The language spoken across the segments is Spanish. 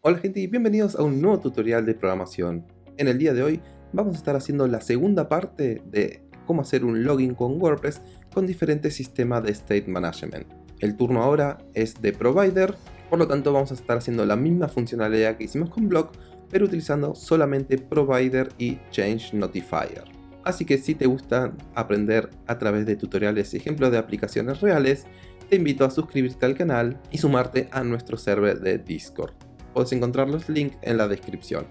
Hola gente y bienvenidos a un nuevo tutorial de programación. En el día de hoy vamos a estar haciendo la segunda parte de cómo hacer un login con WordPress con diferentes sistemas de State Management. El turno ahora es de Provider, por lo tanto vamos a estar haciendo la misma funcionalidad que hicimos con Blog, pero utilizando solamente Provider y Change Notifier. Así que si te gusta aprender a través de tutoriales y ejemplos de aplicaciones reales, te invito a suscribirte al canal y sumarte a nuestro server de Discord puedes encontrar los links en la descripción.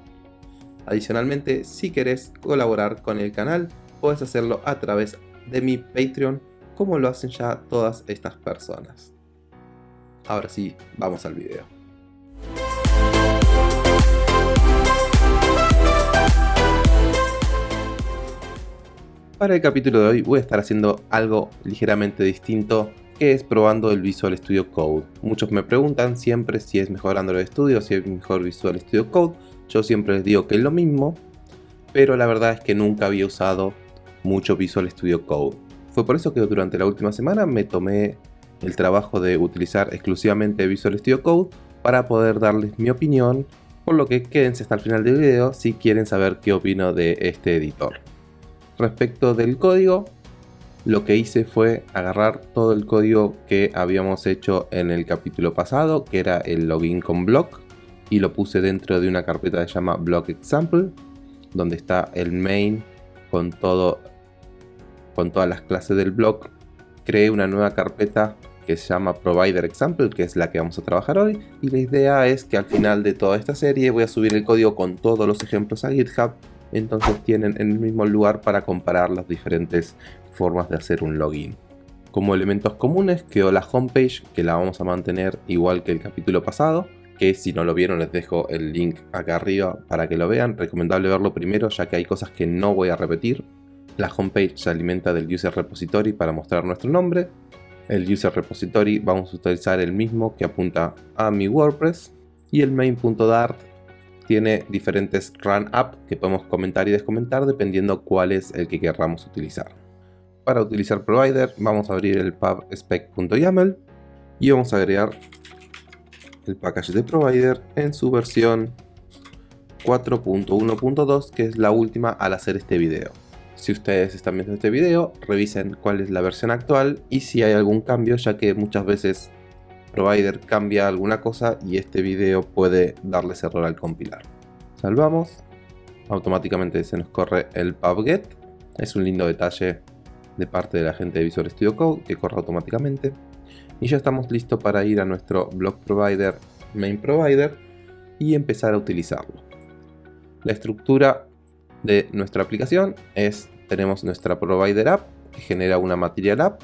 Adicionalmente, si querés colaborar con el canal, puedes hacerlo a través de mi Patreon, como lo hacen ya todas estas personas. Ahora sí, vamos al video. Para el capítulo de hoy voy a estar haciendo algo ligeramente distinto que es probando el Visual Studio Code. Muchos me preguntan siempre si es mejor Android Studio, si es mejor Visual Studio Code. Yo siempre les digo que es lo mismo, pero la verdad es que nunca había usado mucho Visual Studio Code. Fue por eso que durante la última semana me tomé el trabajo de utilizar exclusivamente Visual Studio Code para poder darles mi opinión, por lo que quédense hasta el final del video si quieren saber qué opino de este editor. Respecto del código, lo que hice fue agarrar todo el código que habíamos hecho en el capítulo pasado, que era el login con block, y lo puse dentro de una carpeta que se llama block example, donde está el main con todo con todas las clases del block. Creé una nueva carpeta que se llama provider example, que es la que vamos a trabajar hoy, y la idea es que al final de toda esta serie voy a subir el código con todos los ejemplos a GitHub entonces tienen en el mismo lugar para comparar las diferentes formas de hacer un login. Como elementos comunes quedó la homepage que la vamos a mantener igual que el capítulo pasado, que si no lo vieron les dejo el link acá arriba para que lo vean, recomendable verlo primero ya que hay cosas que no voy a repetir. La homepage se alimenta del user repository para mostrar nuestro nombre. El user repository vamos a utilizar el mismo que apunta a mi WordPress. Y el main.dart tiene diferentes run up que podemos comentar y descomentar dependiendo cuál es el que querramos utilizar. Para utilizar provider vamos a abrir el pubspec.yaml y vamos a agregar el package de provider en su versión 4.1.2 que es la última al hacer este video. Si ustedes están viendo este video, revisen cuál es la versión actual y si hay algún cambio ya que muchas veces provider cambia alguna cosa y este video puede darles error al compilar. Salvamos, automáticamente se nos corre el pubget, es un lindo detalle de parte de la gente de Visual Studio Code que corre automáticamente. Y ya estamos listos para ir a nuestro block provider main provider y empezar a utilizarlo. La estructura de nuestra aplicación es, tenemos nuestra provider app que genera una material app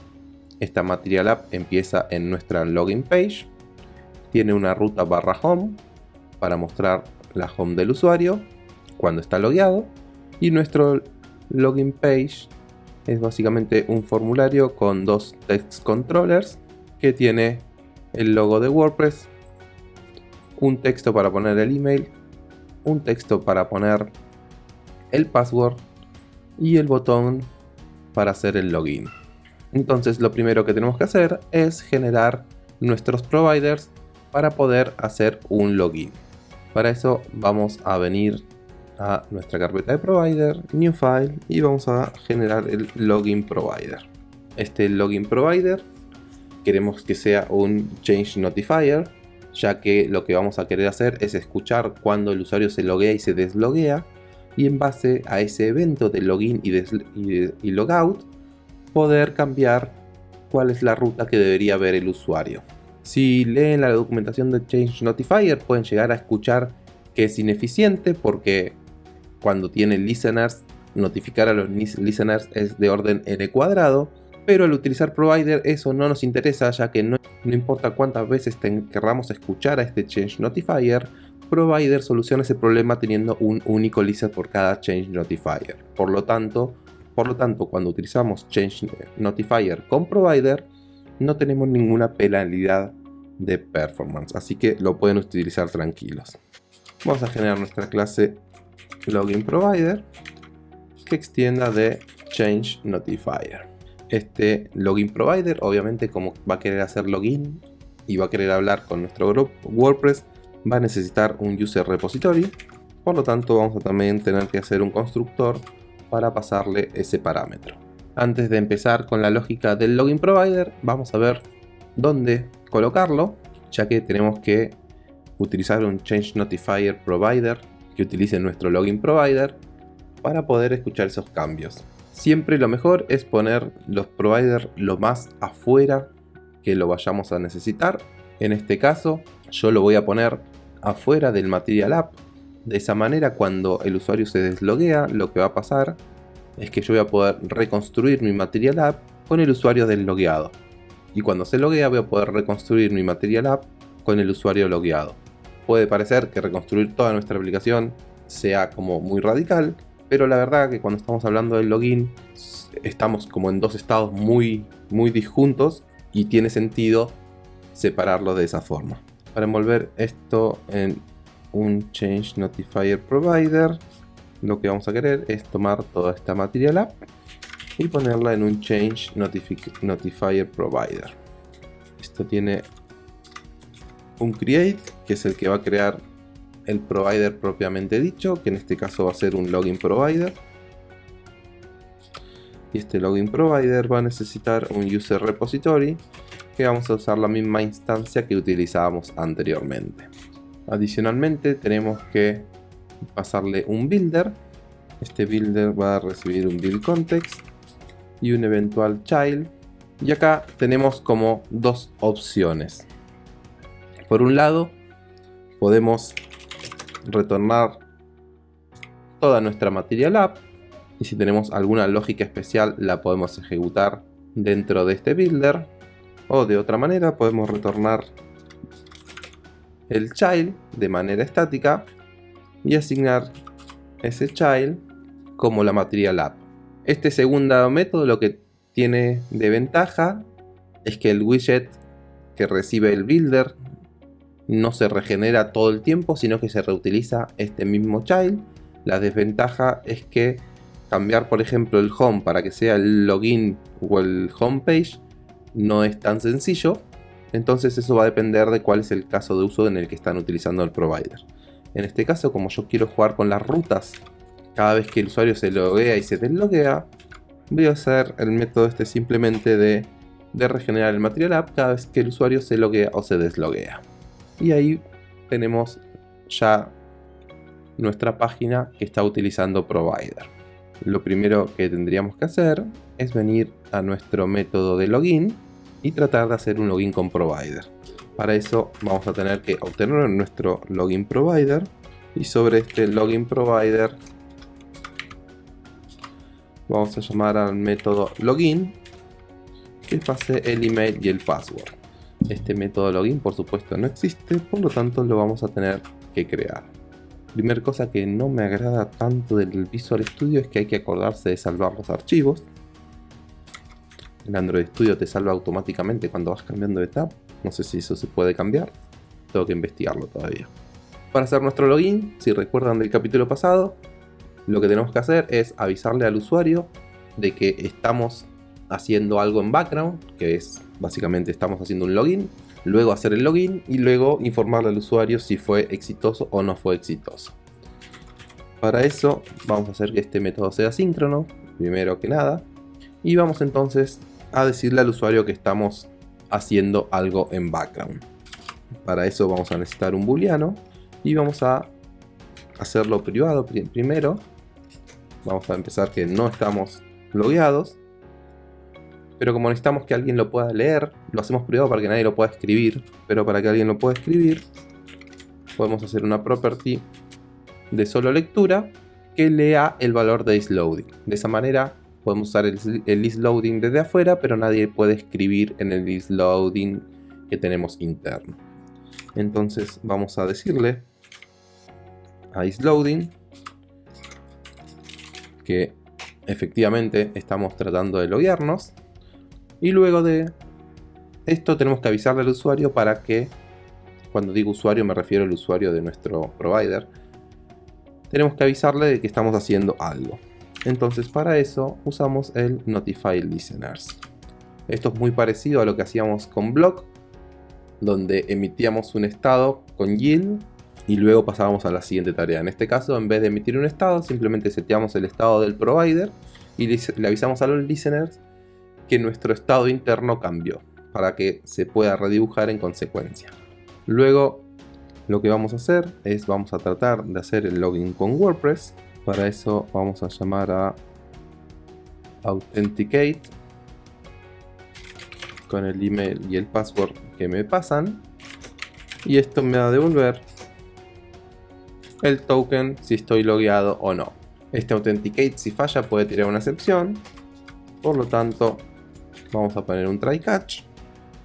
esta Material App empieza en nuestra login page, tiene una ruta barra home para mostrar la home del usuario cuando está logueado y nuestro login page es básicamente un formulario con dos text controllers que tiene el logo de WordPress, un texto para poner el email, un texto para poner el password y el botón para hacer el login. Entonces lo primero que tenemos que hacer es generar nuestros providers para poder hacer un login. Para eso vamos a venir a nuestra carpeta de provider, new file y vamos a generar el login provider. Este login provider queremos que sea un change notifier ya que lo que vamos a querer hacer es escuchar cuando el usuario se loguea y se desloguea y en base a ese evento de login y, y logout poder cambiar cuál es la ruta que debería ver el usuario. Si leen la documentación de Change Notifier pueden llegar a escuchar que es ineficiente porque cuando tiene listeners, notificar a los listeners es de orden n cuadrado, pero al utilizar provider eso no nos interesa ya que no, importa cuántas veces querramos escuchar a este change notifier, provider soluciona ese problema teniendo un único listener por cada change notifier. Por lo tanto, por lo tanto, cuando utilizamos Change Notifier con Provider, no tenemos ninguna penalidad de performance, así que lo pueden utilizar tranquilos. Vamos a generar nuestra clase Login Provider que extienda de Change Notifier. Este Login Provider, obviamente, como va a querer hacer login y va a querer hablar con nuestro grupo WordPress, va a necesitar un user repository, por lo tanto vamos a también tener que hacer un constructor para pasarle ese parámetro. Antes de empezar con la lógica del login provider, vamos a ver dónde colocarlo, ya que tenemos que utilizar un change notifier provider que utilice nuestro login provider para poder escuchar esos cambios. Siempre lo mejor es poner los providers lo más afuera que lo vayamos a necesitar. En este caso, yo lo voy a poner afuera del Material App. De esa manera, cuando el usuario se desloguea, lo que va a pasar es que yo voy a poder reconstruir mi Material App con el usuario deslogueado. Y cuando se loguea, voy a poder reconstruir mi Material App con el usuario logueado. Puede parecer que reconstruir toda nuestra aplicación sea como muy radical, pero la verdad que cuando estamos hablando del login estamos como en dos estados muy, muy disjuntos y tiene sentido separarlo de esa forma. Para envolver esto en un Change Notifier Provider, lo que vamos a querer es tomar toda esta Material App y ponerla en un Change Notifier Provider. Esto tiene un create, que es el que va a crear el provider propiamente dicho, que en este caso va a ser un login provider. Y este login provider va a necesitar un user repository, que vamos a usar la misma instancia que utilizábamos anteriormente. Adicionalmente tenemos que pasarle un builder. Este builder va a recibir un build context y un eventual child. Y acá tenemos como dos opciones. Por un lado, podemos retornar toda nuestra Material App y si tenemos alguna lógica especial la podemos ejecutar dentro de este builder o de otra manera podemos retornar el child de manera estática y asignar ese child como la Material App. Este segundo método lo que tiene de ventaja es que el widget que recibe el builder no se regenera todo el tiempo, sino que se reutiliza este mismo child. La desventaja es que cambiar, por ejemplo, el home para que sea el login o el homepage no es tan sencillo. Entonces eso va a depender de cuál es el caso de uso en el que están utilizando el provider. En este caso, como yo quiero jugar con las rutas, cada vez que el usuario se loguea y se desloguea, voy a hacer el método este simplemente de, de regenerar el material app cada vez que el usuario se loguea o se desloguea y ahí tenemos ya nuestra página que está utilizando provider. Lo primero que tendríamos que hacer es venir a nuestro método de login y tratar de hacer un login con provider. Para eso vamos a tener que obtener nuestro login provider y sobre este login provider vamos a llamar al método login que pase el email y el password. Este método login por supuesto no existe, por lo tanto lo vamos a tener que crear. Primera cosa que no me agrada tanto del Visual Studio es que hay que acordarse de salvar los archivos. El Android Studio te salva automáticamente cuando vas cambiando de tab. No sé si eso se puede cambiar. Tengo que investigarlo todavía. Para hacer nuestro login, si recuerdan del capítulo pasado, lo que tenemos que hacer es avisarle al usuario de que estamos haciendo algo en background, que es básicamente estamos haciendo un login, luego hacer el login y luego informarle al usuario si fue exitoso o no fue exitoso. Para eso vamos a hacer que este método sea síncrono, primero que nada, y vamos entonces a decirle al usuario que estamos haciendo algo en background. Para eso vamos a necesitar un booleano y vamos a hacerlo privado primero. Vamos a empezar que no estamos logueados pero como necesitamos que alguien lo pueda leer, lo hacemos privado para que nadie lo pueda escribir, pero para que alguien lo pueda escribir, podemos hacer una property de solo lectura que lea el valor de isLoading. De esa manera podemos usar el, el isLoading desde afuera, pero nadie puede escribir en el isLoading que tenemos interno. Entonces vamos a decirle a isLoading que efectivamente estamos tratando de loguearnos y luego de esto tenemos que avisarle al usuario para que, cuando digo usuario me refiero al usuario de nuestro provider, tenemos que avisarle de que estamos haciendo algo. Entonces para eso usamos el Notify Listeners. Esto es muy parecido a lo que hacíamos con Block, donde emitíamos un estado con yield y luego pasábamos a la siguiente tarea. En este caso, en vez de emitir un estado, simplemente seteamos el estado del provider y le avisamos a los listeners que nuestro estado interno cambió para que se pueda redibujar en consecuencia. Luego lo que vamos a hacer es vamos a tratar de hacer el login con WordPress. Para eso vamos a llamar a authenticate con el email y el password que me pasan. Y esto me va a devolver el token si estoy logueado o no. Este authenticate si falla puede tirar una excepción, por lo tanto vamos a poner un try catch.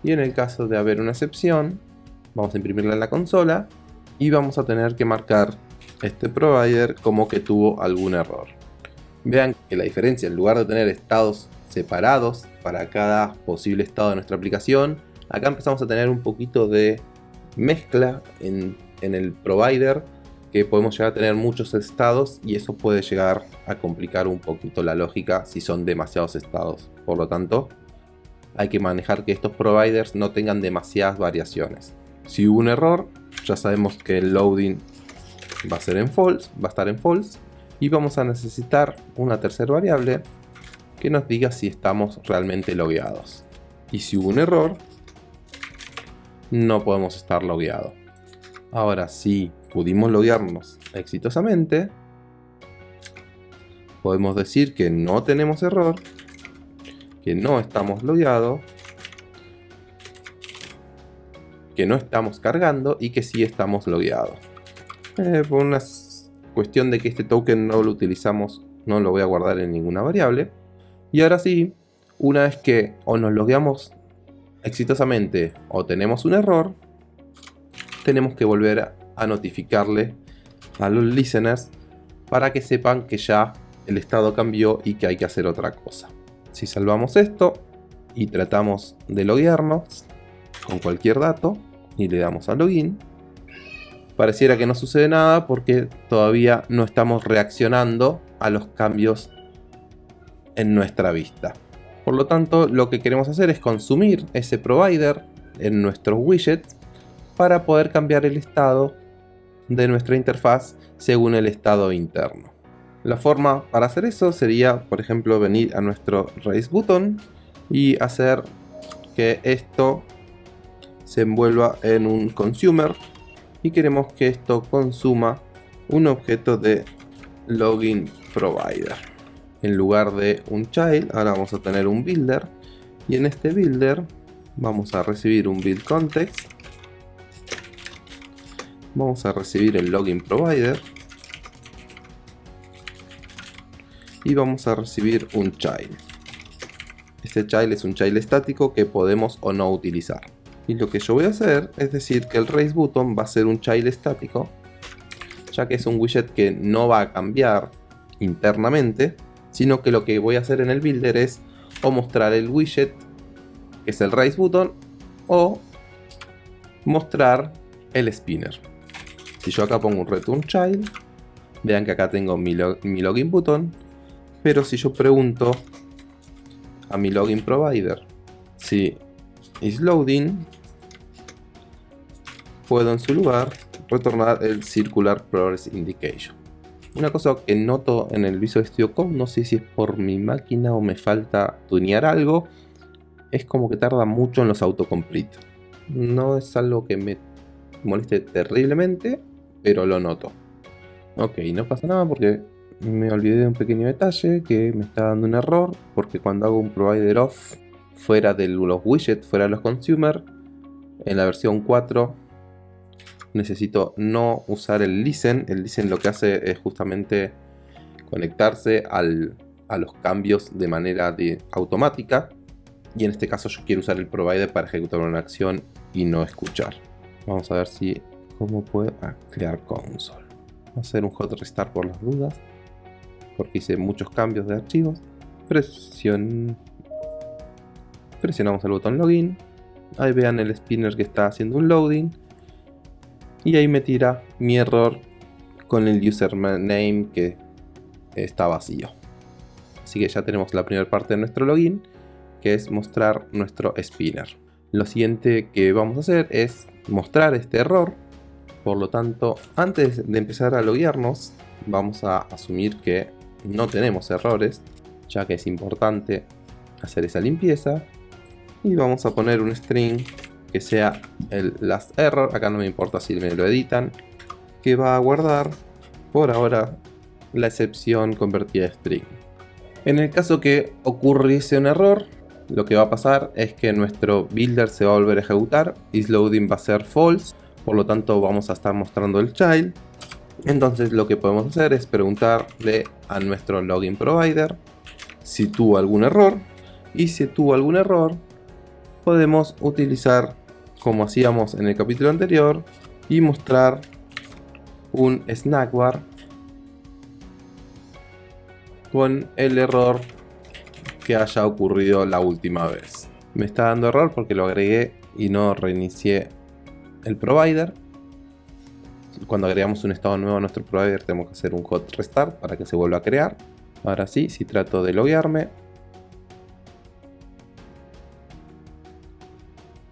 Y en el caso de haber una excepción vamos a imprimirla en la consola y vamos a tener que marcar este provider como que tuvo algún error. Vean que la diferencia, en lugar de tener estados separados para cada posible estado de nuestra aplicación, acá empezamos a tener un poquito de mezcla en, el provider que podemos llegar a tener muchos estados y eso puede llegar a complicar un poquito la lógica si son demasiados estados. Por lo tanto, hay que manejar que estos providers no tengan demasiadas variaciones. Si hubo un error, ya sabemos que el loading va a ser en false, va a estar en false y vamos a necesitar una tercera variable que nos diga si estamos realmente logueados. Y si hubo un error, no podemos estar logueados. Ahora, si pudimos loguearnos exitosamente, podemos decir que no tenemos error, que no estamos logueados, que no estamos cargando y que sí estamos logueados. Eh, por una cuestión de que este token no lo utilizamos, no lo voy a guardar en ninguna variable. Y ahora sí, una vez que o nos logueamos exitosamente o tenemos un error, tenemos que volver a notificarle a los listeners para que sepan que ya el estado cambió y que hay que hacer otra cosa. Si salvamos esto y tratamos de loguearnos con cualquier dato y le damos a login, pareciera que no sucede nada porque todavía no estamos reaccionando a los cambios en nuestra vista. Por lo tanto, lo que queremos hacer es consumir ese provider en nuestro widget para poder cambiar el estado de nuestra interfaz según el estado interno. La forma para hacer eso sería, por ejemplo, venir a nuestro Raise Button y hacer que esto se envuelva en un consumer y queremos que esto consuma un objeto de login provider. En lugar de un child, ahora vamos a tener un builder. Y en este builder vamos a recibir un build context. Vamos a recibir el login provider. Y vamos a recibir un child. Este child es un child estático que podemos o no utilizar y lo que yo voy a hacer es decir que el raise button va a ser un child estático ya que es un widget que no va a cambiar internamente sino que lo que voy a hacer en el builder es o mostrar el widget que es el raise button o mostrar el spinner. Si yo acá pongo un return child, vean que acá tengo mi, login button, pero si yo pregunto a mi login provider si is loading, puedo en su lugar retornar el circular progress indication. Una cosa que noto en el Visual Studio Code, no sé si es por mi máquina o me falta tunear algo, es como que tarda mucho en los autocomplete. No es algo que me moleste terriblemente, pero lo noto. Ok, no pasa nada porque me olvidé de un pequeño detalle que me está dando un error porque cuando hago un provider off fuera de los widgets, fuera de los consumer, en la versión 4 necesito no usar el listen. El listen lo que hace es justamente conectarse a los cambios de manera de automática y en este caso yo quiero usar el provider para ejecutar una acción y no escuchar. Vamos a ver si cómo puedo crear console. a hacer un hot restart por las dudas, porque hice muchos cambios de archivos. Presión... Presionamos el botón login. Ahí vean el spinner que está haciendo un loading. Y ahí me tira mi error con el username que está vacío. Así que ya tenemos la primera parte de nuestro login, que es mostrar nuestro spinner. Lo siguiente que vamos a hacer es mostrar este error Por lo tanto, antes de empezar a loguearnos, vamos a asumir que no tenemos errores, ya que es importante hacer esa limpieza. Y vamos a poner un string que sea el last error, acá no me importa si me lo editan, que va a guardar por ahora la excepción convertida a string. En el caso que ocurriese un error, lo que va a pasar es que nuestro builder se va a volver a ejecutar, isLoading va a ser false, por lo tanto vamos a estar mostrando el child. Entonces lo que podemos hacer es preguntarle a nuestro login provider si tuvo algún error y si tuvo algún error podemos utilizar como hacíamos en el capítulo anterior y mostrar un snackbar con el error que haya ocurrido la última vez. Me está dando error porque lo agregué y no reinicié el provider. Cuando agregamos un estado nuevo a nuestro provider tenemos que hacer un hot restart para que se vuelva a crear. Ahora sí, si trato de loguearme,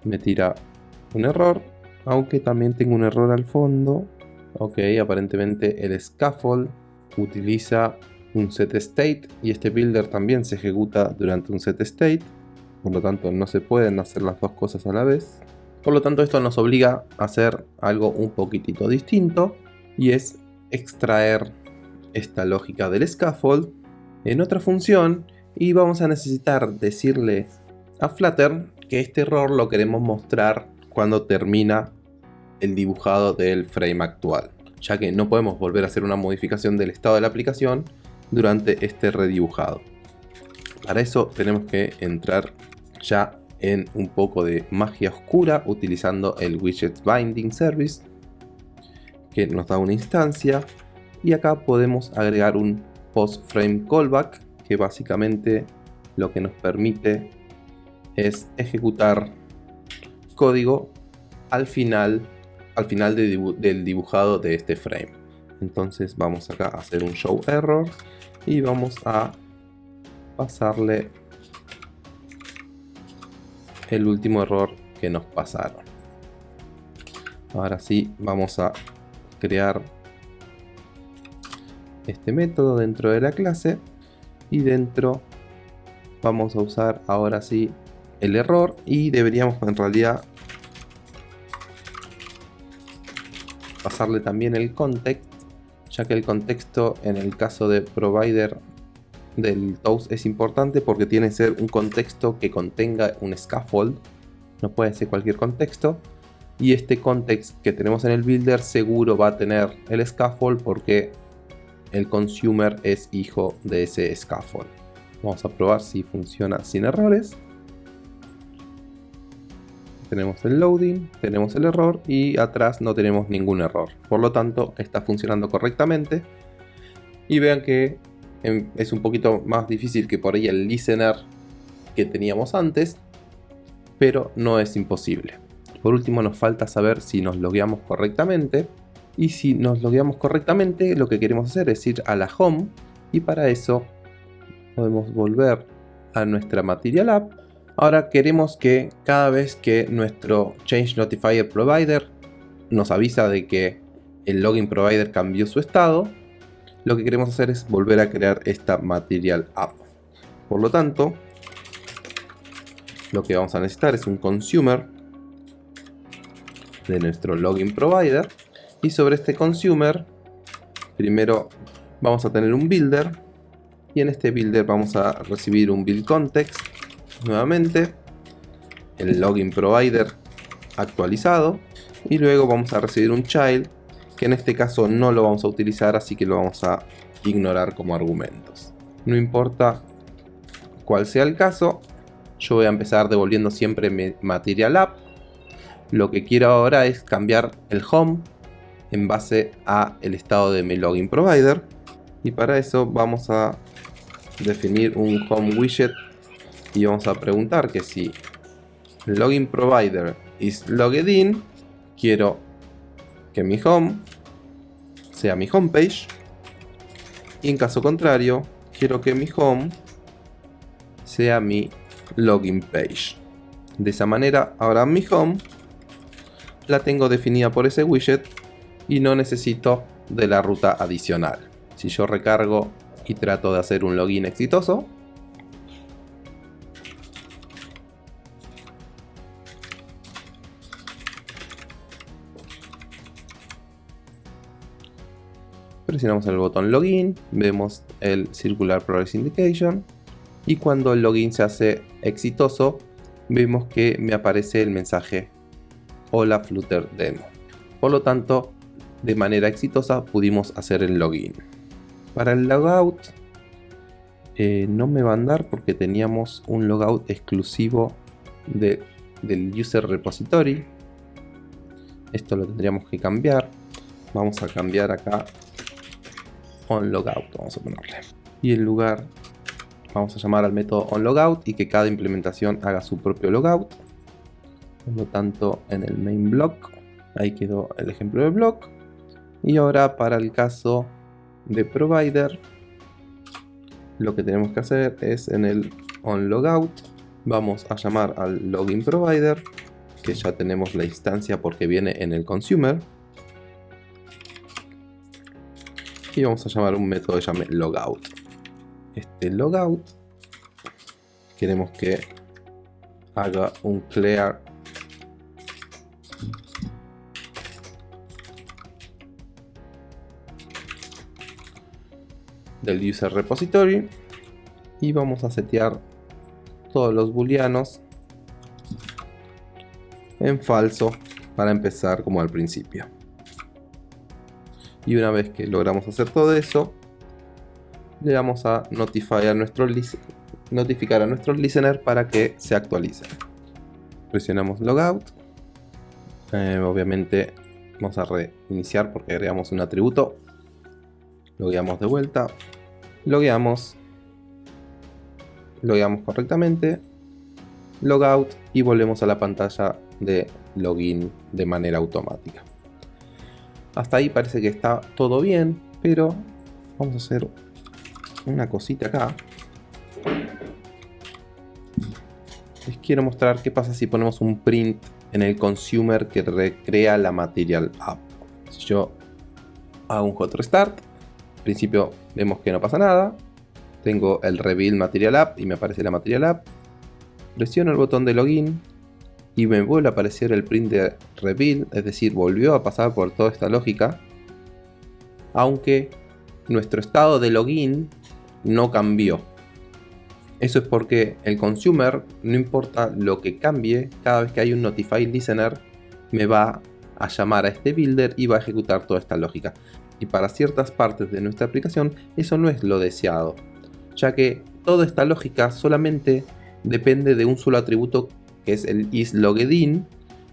me tira un error, aunque también tengo un error al fondo. Ok, aparentemente el scaffold utiliza un set state y este builder también se ejecuta durante un set state. Por lo tanto no se pueden hacer las dos cosas a la vez. Por lo tanto esto nos obliga a hacer algo un poquitito distinto y es extraer esta lógica del scaffold en otra función y vamos a necesitar decirle a Flutter que este error lo queremos mostrar cuando termina el dibujado del frame actual ya que no podemos volver a hacer una modificación del estado de la aplicación durante este redibujado. Para eso tenemos que entrar ya en un poco de magia oscura utilizando el widget binding service que nos da una instancia y acá podemos agregar un post frame callback que básicamente lo que nos permite es ejecutar código al final, al final del dibujado de este frame. Entonces vamos acá a hacer un show error y vamos a pasarle el último error que nos pasaron. Ahora sí vamos a crear este método dentro de la clase y dentro vamos a usar ahora sí el error y deberíamos en realidad pasarle también el context ya que el contexto en el caso de provider del toast es importante porque tiene que ser un contexto que contenga un scaffold, no puede ser cualquier contexto, y este context que tenemos en el builder seguro va a tener el scaffold porque el consumer es hijo de ese scaffold. Vamos a probar si funciona sin errores tenemos el loading, tenemos el error y atrás no tenemos ningún error. Por lo tanto, está funcionando correctamente. Y vean que em, es un poquito más difícil que por ahí el listener que teníamos antes, pero no es imposible. Por último, nos falta saber si nos logueamos correctamente. Y si nos logueamos correctamente, lo que queremos hacer es ir a la home y para eso podemos volver a nuestra Material App Ahora queremos que cada vez que nuestro Change Notifier Provider nos avisa de que el Login Provider cambió su estado, lo que queremos hacer es volver a crear esta Material App. Por lo tanto, lo que vamos a necesitar es un Consumer de nuestro Login Provider. Y sobre este Consumer primero vamos a tener un Builder. Y en este Builder vamos a recibir un Build Context nuevamente el login provider actualizado y luego vamos a recibir un child que en este caso no lo vamos a utilizar así que lo vamos a ignorar como argumentos. No importa cuál sea el caso yo voy a empezar devolviendo siempre mi material app. Lo que quiero ahora es cambiar el home en base a el estado de mi login provider y para eso vamos a definir un home widget y vamos a preguntar que si login provider is logged in, quiero que mi home sea mi homepage y en caso contrario quiero que mi home sea mi login page. De esa manera ahora mi home la tengo definida por ese widget y no necesito de la ruta adicional. Si yo recargo y trato de hacer un login exitoso, presionamos el botón login, vemos el circular progress indication y cuando el login se hace exitoso vemos que me aparece el mensaje hola Flutter demo. Por lo tanto, de manera exitosa pudimos hacer el login. Para el logout eh, no me va a andar porque teníamos un logout exclusivo de, del user repository. Esto lo tendríamos que cambiar. Vamos a cambiar acá onLogout, vamos a ponerle. Y en lugar vamos a llamar al método onLogout y que cada implementación haga su propio logout. Por lo tanto, en el main block, ahí quedó el ejemplo de block. Y ahora para el caso de provider, lo que tenemos que hacer es en el onLogout, vamos a llamar al login provider, que ya tenemos la instancia porque viene en el consumer y vamos a llamar un método que llame logout. Este logout queremos que haga un clear del user repository y vamos a setear todos los booleanos en falso para empezar como al principio y una vez que logramos hacer todo eso le vamos a notificar a nuestro notificar a listener para que se actualice. Presionamos logout. Eh, obviamente vamos a reiniciar porque agregamos un atributo. Logueamos de vuelta. Logueamos. Logueamos correctamente. Logout y volvemos a la pantalla de login de manera automática hasta ahí parece que está todo bien, pero vamos a hacer una cosita acá. Les quiero mostrar qué pasa si ponemos un print en el consumer que recrea la material app. Si yo hago un hot restart, al principio vemos que no pasa nada. Tengo el reveal material app y me aparece la material app. Presiono el botón de login y me vuelve a aparecer el print de reveal, es decir, volvió a pasar por toda esta lógica, aunque nuestro estado de login no cambió. Eso es porque el consumer, no importa lo que cambie, cada vez que hay un notify listener, me va a llamar a este builder y va a ejecutar toda esta lógica. Y para ciertas partes de nuestra aplicación, eso no es lo deseado, ya que toda esta lógica solamente depende de un solo atributo que es el isLoggedIn,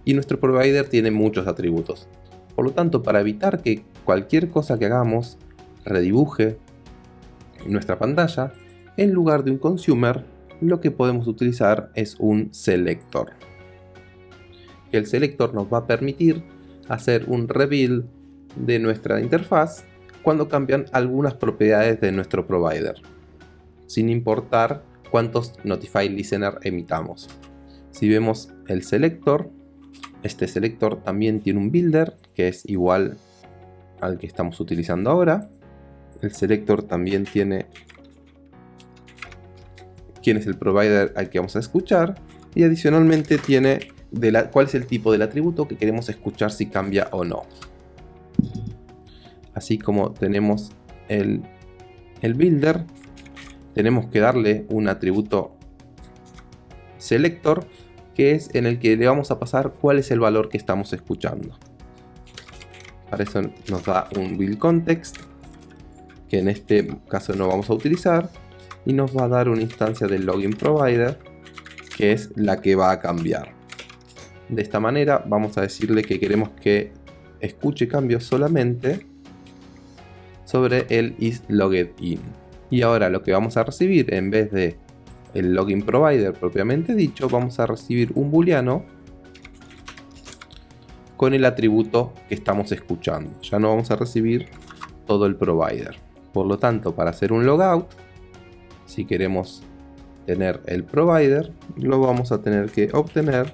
y nuestro provider tiene muchos atributos. Por lo tanto, para evitar que cualquier cosa que hagamos redibuje nuestra pantalla, en lugar de un consumer, lo que podemos utilizar es un selector. El selector nos va a permitir hacer un reveal de nuestra interfaz cuando cambian algunas propiedades de nuestro provider, sin importar cuántos Notify Listener emitamos. Si vemos el selector, este selector también tiene un builder que es igual al que estamos utilizando ahora. El selector también tiene quién es el provider al que vamos a escuchar y adicionalmente tiene cuál es el tipo del atributo que queremos escuchar si cambia o no. Así como tenemos el, el builder, tenemos que darle un atributo selector que es en el que le vamos a pasar cuál es el valor que estamos escuchando. Para eso nos da un build context, que en este caso no vamos a utilizar, y nos va a dar una instancia del login provider, que es la que va a cambiar. De esta manera vamos a decirle que queremos que escuche cambios solamente sobre el isLoggedIn. Y ahora lo que vamos a recibir en vez de el login provider propiamente dicho, vamos a recibir un booleano con el atributo que estamos escuchando. Ya no vamos a recibir todo el provider. Por lo tanto, para hacer un logout, si queremos tener el provider, lo vamos a tener que obtener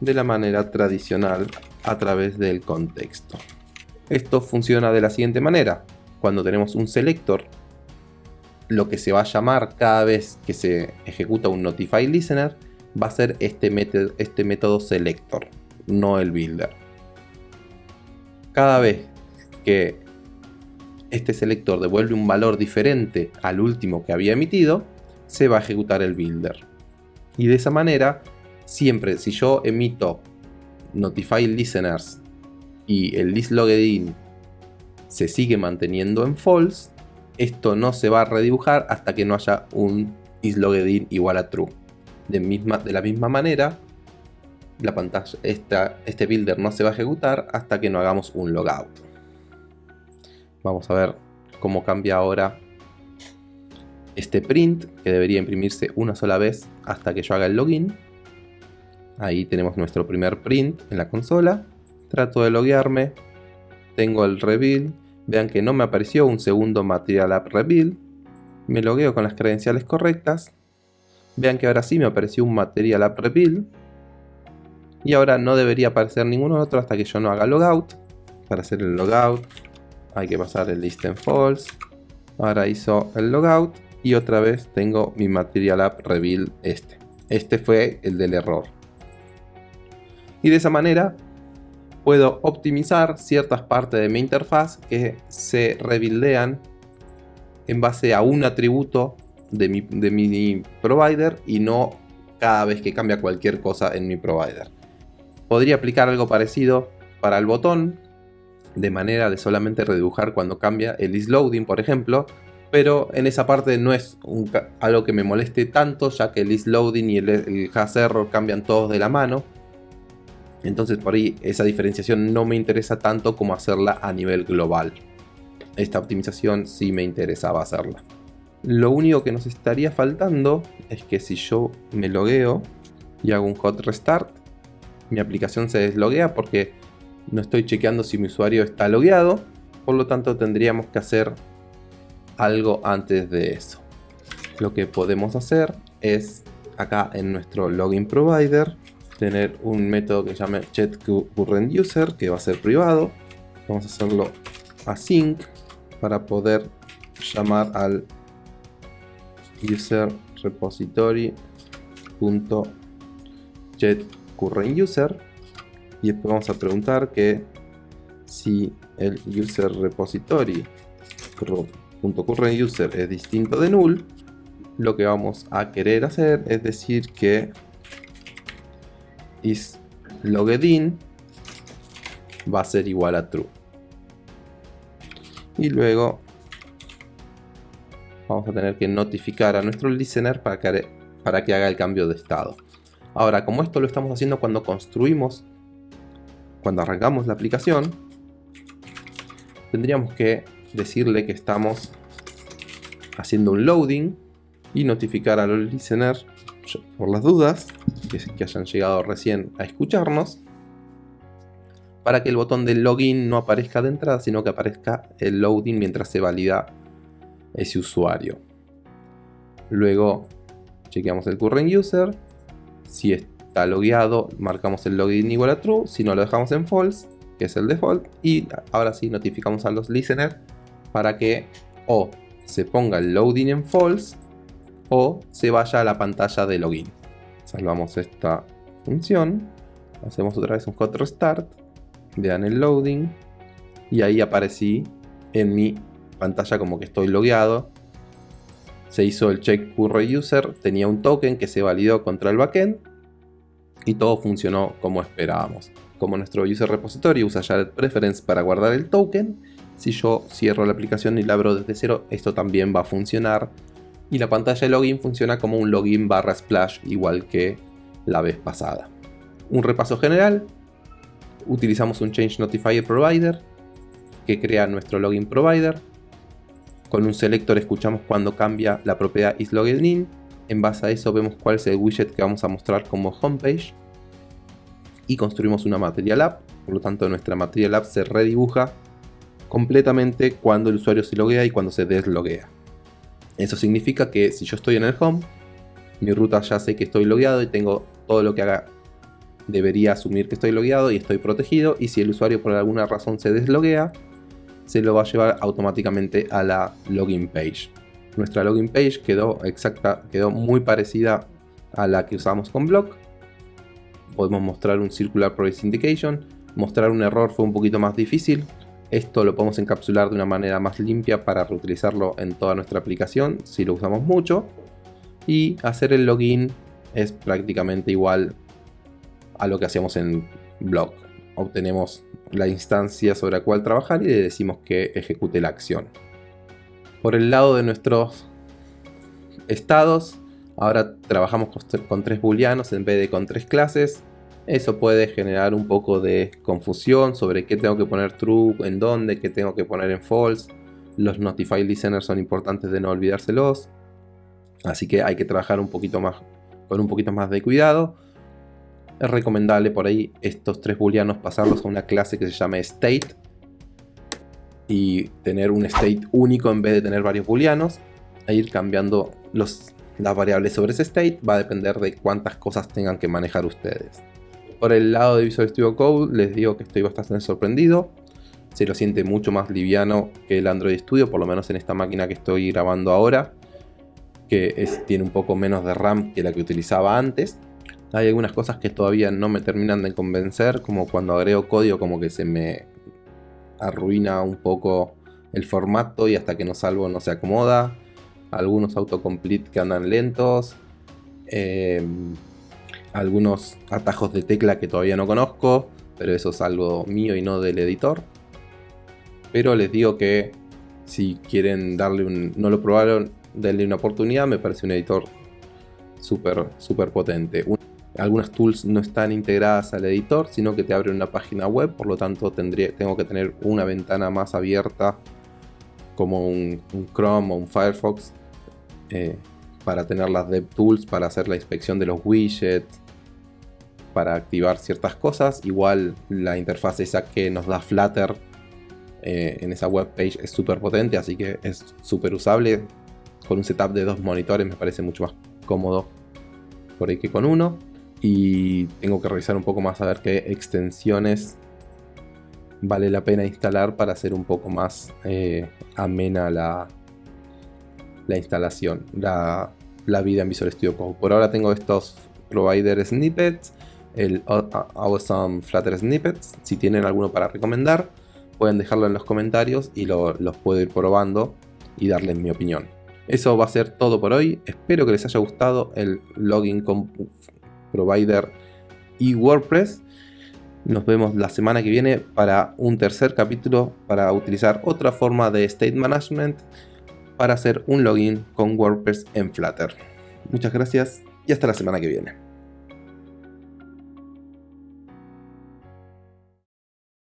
de la manera tradicional a través del contexto. Esto funciona de la siguiente manera. Cuando tenemos un selector, lo que se va a llamar cada vez que se ejecuta un notify listener va a ser este, método, este método selector, no el builder. Cada vez que este selector devuelve un valor diferente al último que había emitido, se va a ejecutar el builder. Y de esa manera, siempre si yo emito notify listeners y el list in se sigue manteniendo en false, esto no se va a redibujar hasta que no haya un isLogged igual a true. De, la misma manera, la pantalla, este builder no se va a ejecutar hasta que no hagamos un logout. Vamos a ver cómo cambia ahora este print, que debería imprimirse una sola vez hasta que yo haga el login. Ahí tenemos nuestro primer print en la consola. Trato de loguearme. Tengo el reveal Vean que no me apareció un segundo Material App Reveal. Me logueo con las credenciales correctas. Vean que ahora sí me apareció un Material App Reveal. Y ahora no debería aparecer ninguno otro hasta que yo no haga logout. Para hacer el logout hay que pasar el list en false. Ahora hizo el logout y otra vez tengo mi Material App Reveal este. Este fue el del error. Y de esa manera puedo optimizar ciertas partes de mi interfaz que se rebuildean en base a un atributo de mi, de mi provider y no cada vez que cambia cualquier cosa en mi provider. Podría aplicar algo parecido para el botón, de manera de solamente redibujar cuando cambia el isLoading, por ejemplo, pero en esa parte no es algo que me moleste tanto, ya que el isLoading y el, el hash error cambian todos de la mano, entonces por ahí esa diferenciación no me interesa tanto como hacerla a nivel global. Esta optimización sí me interesaba hacerla. Lo único que nos estaría faltando es que si yo me logueo y hago un hot restart, mi aplicación se desloguea porque no estoy chequeando si mi usuario está logueado, por lo tanto tendríamos que hacer algo antes de eso. Lo que podemos hacer es acá en nuestro login provider tener un método que llame user que va a ser privado. Vamos a hacerlo async para poder llamar al user repository user y después vamos a preguntar que si el user repository user es distinto de null lo que vamos a querer hacer es decir que is loggedin va a ser igual a true. Y luego vamos a tener que notificar a nuestro listener para que, para que haga el cambio de estado. Ahora, como esto lo estamos haciendo cuando construimos, cuando arrancamos la aplicación, tendríamos que decirle que estamos haciendo un loading y notificar a los listeners por las dudas que, hayan llegado recién a escucharnos para que el botón de login no aparezca de entrada, sino que aparezca el loading mientras se valida ese usuario. Luego chequeamos el current user. Si está logueado, marcamos el login igual a true. Si no, lo dejamos en false, que es el default. Y ahora sí notificamos a los listeners para que o se ponga el loading en false o se vaya a la pantalla de login salvamos esta función, hacemos otra vez un hot restart, vean el loading y ahí aparecí en mi pantalla como que estoy logueado. Se hizo el check current user, tenía un token que se validó contra el backend y todo funcionó como esperábamos. Como nuestro user repository usa Jared Preference para guardar el token, si yo cierro la aplicación y la abro desde cero, esto también va a funcionar y la pantalla de login funciona como un login barra splash igual que la vez pasada. Un repaso general, utilizamos un Change Notifier Provider que crea nuestro login provider. Con un selector escuchamos cuando cambia la propiedad isLoggedIn. En base a eso vemos cuál es el widget que vamos a mostrar como homepage. Y construimos una Material App. Por lo tanto nuestra Material App se redibuja completamente cuando el usuario se loguea y cuando se desloguea. Eso significa que si yo estoy en el home, mi ruta ya sé que estoy logueado y tengo todo lo que haga debería asumir que estoy logueado y estoy protegido y si el usuario por alguna razón se desloguea, se lo va a llevar automáticamente a la login page. Nuestra login page quedó exacta, quedó muy parecida a la que usamos con Block. Podemos mostrar un Circular Progress Indication. Mostrar un error fue un poquito más difícil. Esto lo podemos encapsular de una manera más limpia para reutilizarlo en toda nuestra aplicación si lo usamos mucho. Y hacer el login es prácticamente igual a lo que hacíamos en Block. Obtenemos la instancia sobre la cual trabajar y le decimos que ejecute la acción. Por el lado de nuestros estados, ahora trabajamos con tres booleanos en vez de con tres clases. Eso puede generar un poco de confusión sobre qué tengo que poner true, en dónde, qué tengo que poner en false. Los notify listeners son importantes de no olvidárselos. Así que hay que trabajar un poquito más, con un poquito más de cuidado. Es recomendable por ahí estos tres booleanos pasarlos a una clase que se llame state y tener un state único en vez de tener varios booleanos e ir cambiando las variables sobre ese state va a depender de cuántas cosas tengan que manejar ustedes. Por el lado de Visual Studio Code les digo que estoy bastante sorprendido. Se lo siente mucho más liviano que el Android Studio, por lo menos en esta máquina que estoy grabando ahora. Que tiene un poco menos de RAM que la que utilizaba antes. Hay algunas cosas que todavía no me terminan de convencer, como cuando agrego código como que se me arruina un poco el formato y hasta que no salvo no se acomoda. Algunos autocomplete que andan lentos. Em, algunos atajos de tecla que todavía no conozco, pero eso es algo mío y no del editor. Pero les digo que si quieren darle un... no lo probaron, denle una oportunidad, me parece un editor súper, súper potente. Algunas tools no están integradas al editor, sino que te abren una página web, por lo tanto tendría, tengo que tener una ventana más abierta como un, Chrome o un Firefox eh, para tener las DevTools, para hacer la inspección de los widgets, para activar ciertas cosas. Igual la interfaz esa que nos da Flutter eh, en esa web page es súper potente, así que es súper usable. Con un setup de dos monitores me parece mucho más cómodo por ahí que con uno y tengo que revisar un poco más a ver qué extensiones vale la pena instalar para hacer un poco más eh, amena la, la instalación, la, vida en Visual Studio Code. Por ahora tengo estos provider snippets, el Awesome Flutter Snippets. Si tienen alguno para recomendar, pueden dejarlo en los comentarios y los puedo ir probando y darles mi opinión. Eso va a ser todo por hoy. Espero que les haya gustado el login con provider y WordPress. Nos vemos la semana que viene para un tercer capítulo para utilizar otra forma de state management para hacer un login con WordPress en Flutter. Muchas gracias y hasta la semana que viene.